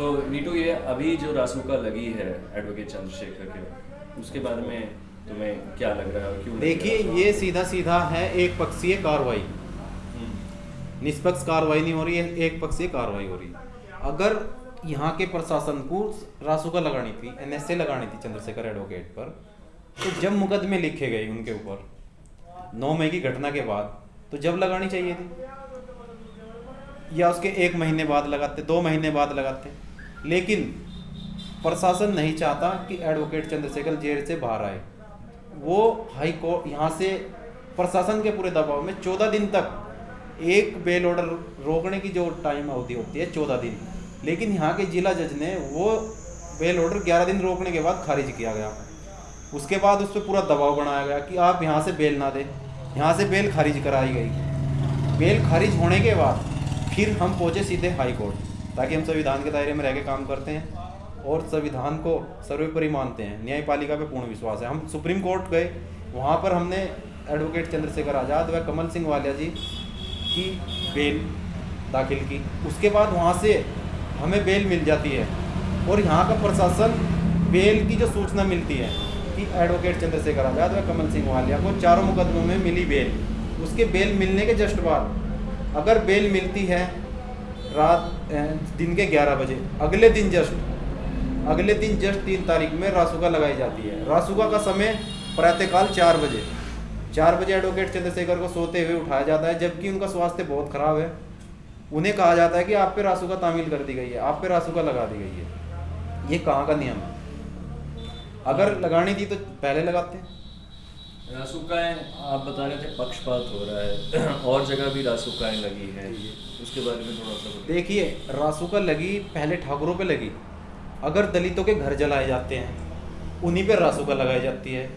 तो नीटू ये अभी जो रासुका लगी है एडवोकेट चंद्रशेखर के उसके बारे में तुम्हें क्या लग रहा है क्यों देखिए ये सीधा सीधा है एक पक्षीय कार्रवाई। हम्म, निष्पक्ष कार्रवाई नहीं हो रही है एक पक्षीय कार्रवाई हो रही। है अगर यहाँ के प्रशासन को रासुका लगानी थी एनएसए लगानी थी चंद्रशेखर एडवोकेट पर तो जब मुकदमे लिखे गए उनके ऊपर नौ मई की घटना के बाद तो जब लगानी चाहिए थी? या उसके एक महीने बाद लगाते दो महीने बाद लगाते? लेकिन प्रशासन नहीं चाहता कि एडवोकेट चंद्रशेखर जेल से बाहर आए। वो हाई कोर्ट यहाँ से प्रशासन के पूरे दबाव में चौदह दिन तक एक बेल ऑर्डर रोकने की जो टाइम अवधि होती है, चौदह दिन। लेकिन यहाँ के जिला जज ने वो बेल ऑर्डर ग्यारह दिन रोकने के बाद खारिज किया गया। उसके बाद उस पर पूरा दबाव बनाया गया कि आप यहाँ से बेल ना दें। यहाँ से बेल खारिज कराई गई। बेल खारिज होने के बाद फिर हम पहुँचे सीधे हाई कोर्ट ताकि हम संविधान के दायरे में रह के काम करते हैं और संविधान को सर्वोपरि मानते हैं। न्यायपालिका पे पूर्ण विश्वास है। हम सुप्रीम कोर्ट गए, वहाँ पर हमने एडवोकेट चंद्रशेखर आज़ाद व कमल सिंह वालिया जी की बेल दाखिल की। उसके बाद वहाँ से हमें बेल मिल जाती है और यहाँ का प्रशासन बेल की जो सूचना मिलती है कि एडवोकेट चंद्रशेखर आज़ाद व कमल सिंह वालिया को चारों मुकदमों में मिली बेल, उसके बेल मिलने के जस्ट बाद अगर बेल मिलती है रात दिन के 11 बजे। अगले दिन जस्ट। अगले दिन जस्ट तीन तारीख में रासुका लगाई जाती है। रासुका का समय प्रातःकाल चार बजे। चार बजे एडवोकेट चंद्रशेखर को सोते हुए उठाया जाता है, जबकि उनका स्वास्थ्य बहुत खराब है। उन्हें कहा जाता है कि आप पे रासुका तामील कर दी गई है, आप पे रासुका लगा दी गई है। ये कहाँ का नियम है? अगर लगानी थी तो पहले लगाते रासुकाएँ आप बता रहे थे पक्षपात हो रहा है। और जगह भी रासुकाएँ लगी हैं। उसके बारे में थोड़ा सा देखिए रासुका लगी पहले ठाकुरों पे लगी। अगर दलितों के घर जलाए जाते हैं उन्हीं पे रासुका लगाई जाती है।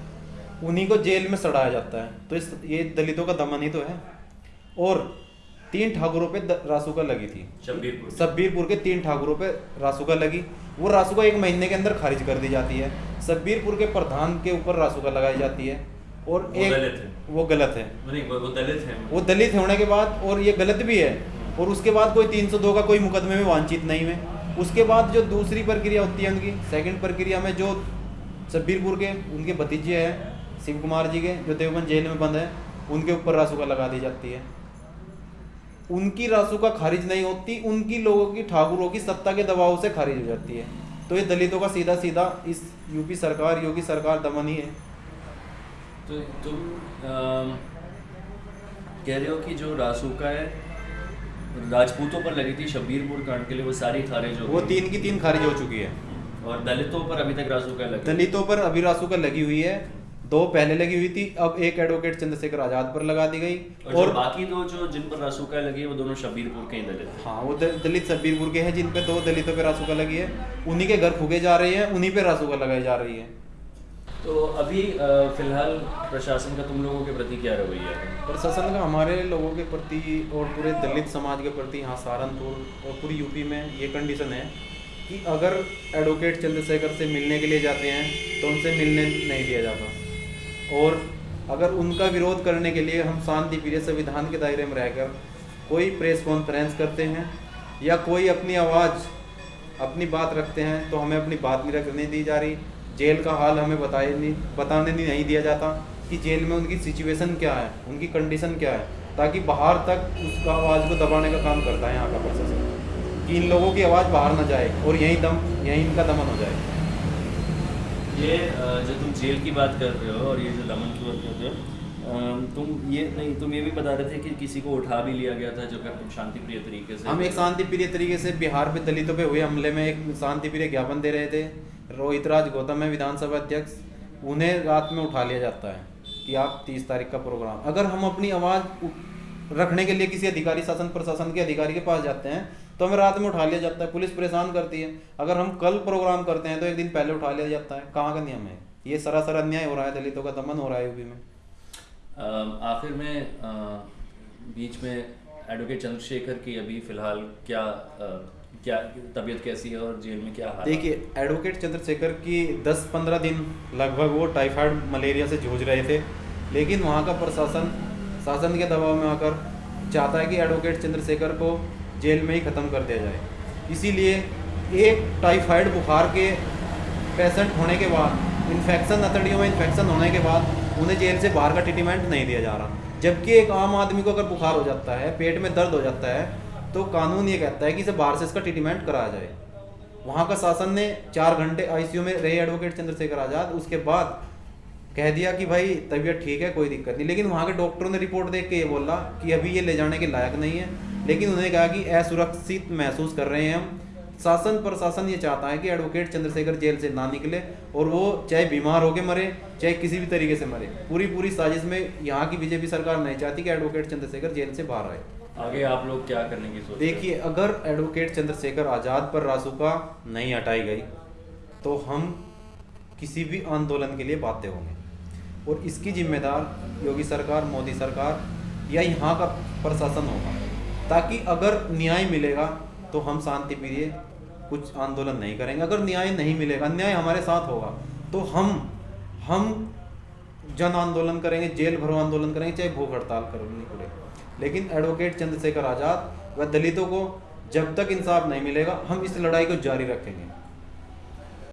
उन्हीं को जेल में सड़ाया जाता है। तो इस ये दलितों का दमन ही तो है। और तीन ठाकुरों पे रासुका लगी थी। शब्बीरपुर। सब्बीरपुर के तीन ठाकुरों पे रासुका लगी। वो रासुका एक महीने के अंदर खारिज कर दी जाती है। सब्बीरपुर के प्रधान के ऊपर रासुका लगाई जाती है। और वो एक दलित है। वो गलत है। नहीं वो दलित हैं। वो दलित होने के बाद और ये गलत भी है। और उसके बाद कोई 302 का कोई मुकदमे में वांछित नहीं है। उसके बाद जो दूसरी प्रक्रिया होती है उनकी सेकंड प्रक्रिया में जो सब्बीरपुर के उनके भतीजे हैं शिव कुमार जी के जो देवबंद जेल में बंद है उनके ऊपर रासुका लगा दी जाती है। उनकी रासुका खारिज नहीं होती उनकी लोगों की ठाकुरों की सत्ता के दबाव से खारिज हो जाती है। तो ये दलितों का सीधा सीधा इस यूपी सरकार योगी सरकार दमन ही है। तो तुम कह रहे हो कि जो रासुका है राजपूतों पर लगी थी शब्बीरपुर कांड के लिए वो सारी खारिज हो वो तीन की तीन खारिज हो चुकी है। और दलितों पर अभी तक रासुका लगी दलितों पर अभी रासुका लगी हुई है। दो पहले लगी हुई थी अब एक एडवोकेट चंद्रशेखर आज़ाद पर लगा दी गई। और, और बाकी दो जो जिन पर रासुका लगी है वो दोनों शब्बीरपुर के ही दलित हाँ। वो दलित सब्बीरपुर के हैं जिन पे दो दलितों पे रासुका लगी है। उन्हीं के घर फूके जा रहे हैं उन्हीं पे रासुका लगाई जा रही है। तो अभी फ़िलहाल प्रशासन का तुम लोगों के प्रति क्या रवैया है? प्रशासन का हमारे लोगों के प्रति और पूरे दलित समाज के प्रति, यहाँ सहारनपुर और पूरी यूपी में ये कंडीशन है कि अगर एडवोकेट चंद्रशेखर से मिलने के लिए जाते हैं तो उनसे मिलने नहीं दिया जाता। और अगर उनका विरोध करने के लिए हम शांति प्रिय संविधान के दायरे में रहकर कोई प्रेस कॉन्फ्रेंस करते हैं या कोई अपनी आवाज़, अपनी बात रखते हैं तो हमें अपनी बात नहीं रखने दी जा रही। जेल का हाल हमें बताए नहीं बताने नहीं नहीं दिया जाता कि जेल में उनकी सिचुएशन क्या है उनकी कंडीशन क्या है ताकि बाहर तक उसका आवाज़ को दबाने का काम करता है यहाँ का प्रशासन। कि इन लोगों की आवाज़ बाहर ना जाए और यहीं दम यहीं इनका दमन हो जाए। ये जो तुम जेल की बात कर रहे हो और ये जो दमन की बात कर रहे हो तुम ये नहीं तुम ये भी बता रहे थे कि किसी को उठा भी लिया गया था जो कि शांति प्रिय तरीके से हम एक शांति प्रिय तरीके से बिहार पे दलितों पे हुए हमले में एक शांति प्रिय ज्ञापन दे रहे थे। रोहित राज गौतम है विधानसभा अध्यक्ष उन्हें रात में उठा लिया जाता है कि आप तीस तारीख का प्रोग्राम अगर हम अपनी आवाज़ रखने के लिए किसी अधिकारी शासन प्रशासन के अधिकारी के पास जाते हैं तो हमें रात में उठा लिया जाता है। पुलिस परेशान करती है। अगर हम कल प्रोग्राम करते हैं तो एक दिन पहले उठा लिया जाता है। कहाँ का नियम है? ये सरासर अन्याय हो रहा है दलितों का दमन हो रहा है यूपी में। आखिर में अ, बीच में एडवोकेट चंद्रशेखर की अभी फ़िलहाल क्या क्या तबीयत कैसी है और जेल में क्या हाल देखिए, एडवोकेट चंद्रशेखर की 10-15 दिन लगभग वो टाइफाइड मलेरिया से जूझ रहे थे, लेकिन वहाँ का प्रशासन, शासन के दबाव में आकर चाहता है कि एडवोकेट चंद्रशेखर को जेल में ही ख़त्म कर दिया जाए। इसीलिए एक टाइफाइड बुखार के पेशेंट होने के बाद इन्फेक्शन अतड़ियों में इन्फेक्शन होने के बाद उन्हें जेल से बाहर का ट्रीटमेंट नहीं दिया जा रहा। जबकि एक आम आदमी को अगर बुखार हो जाता है, पेट में दर्द हो जाता है तो कानून ये कहता है कि इसे बाहर से इसका ट्रीटमेंट कराया जाए। वहाँ का शासन ने चार घंटे आईसीयू में रहे एडवोकेट चंद्रशेखर आज़ाद, उसके बाद कह दिया कि भाई, तबीयत ठीक है, कोई दिक्कत नहीं। लेकिन वहाँ के डॉक्टरों ने रिपोर्ट देख के ये बोला कि अभी ये ले जाने के लायक नहीं है। लेकिन उन्होंने कहा कि असुरक्षित महसूस कर रहे हैं हम। शासन प्रशासन ये चाहता है कि एडवोकेट चंद्रशेखर जेल से ना निकले और वो चाहे बीमार होके मरे चाहे किसी भी तरीके से मरे। पूरी पूरी साजिश में यहाँ की बीजेपी सरकार नहीं चाहती कि एडवोकेट चंद्रशेखर जेल से बाहर आए। आगे आप लोग क्या करने की सोच देखिए अगर एडवोकेट चंद्रशेखर आज़ाद पर रासुका नहीं हटाई गई तो हम किसी भी आंदोलन के लिए बाध्य होंगे। और इसकी जिम्मेदार योगी सरकार मोदी सरकार या यहाँ का प्रशासन होगा। ताकि अगर न्याय मिलेगा तो हम शांति प्रिय कुछ आंदोलन नहीं करेंगे। अगर न्याय नहीं मिलेगा, न्याय हमारे साथ होगा तो हम हम जन आंदोलन करेंगे, जेल भरो आंदोलन करेंगे, चाहे भूख हड़ताल करनी पड़े लेकिन एडवोकेट चंद्रशेखर आज़ाद व दलितों को जब तक इंसाफ नहीं मिलेगा, हम इस लड़ाई को जारी रखेंगे।